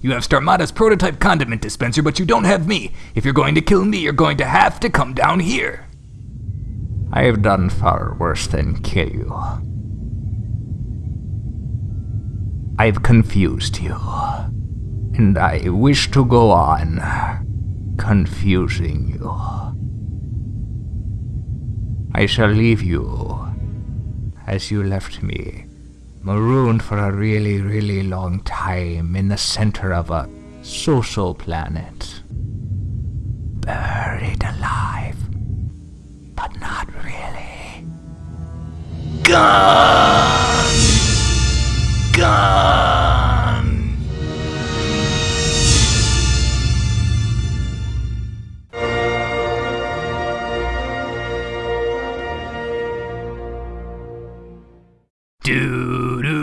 You have Starmada's prototype condiment dispenser, but you don't have me. If you're going to kill me, you're going to have to come down here. I have done far worse than kill you. I've confused you. And I wish to go on confusing you. I shall leave you as you left me, marooned for a really, really long time in the center of a social planet. Buried alive, but not really. Gone! Gone! Do